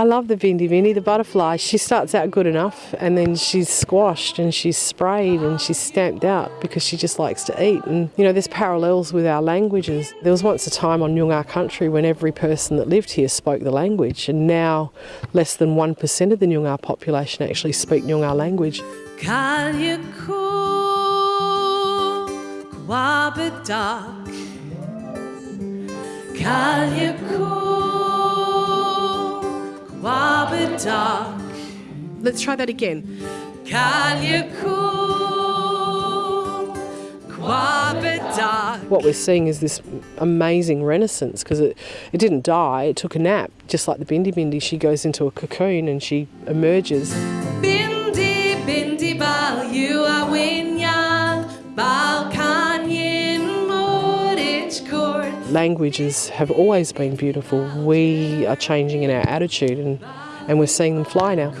I love the Bindi Bindi, the butterfly. She starts out good enough and then she's squashed and she's sprayed and she's stamped out because she just likes to eat. And, you know, there's parallels with our languages. There was once a time on Nyungar country when every person that lived here spoke the language and now less than 1% of the Nyungar population actually speak Nyungar language. Kalyaku Kwabadak Let's try that again. What we're seeing is this amazing renaissance because it, it didn't die, it took a nap. Just like the Bindi Bindi, she goes into a cocoon and she emerges. Bindi Bindi Bal you are winyan Bal Languages have always been beautiful. We are changing in our attitude and, and we're seeing them fly now.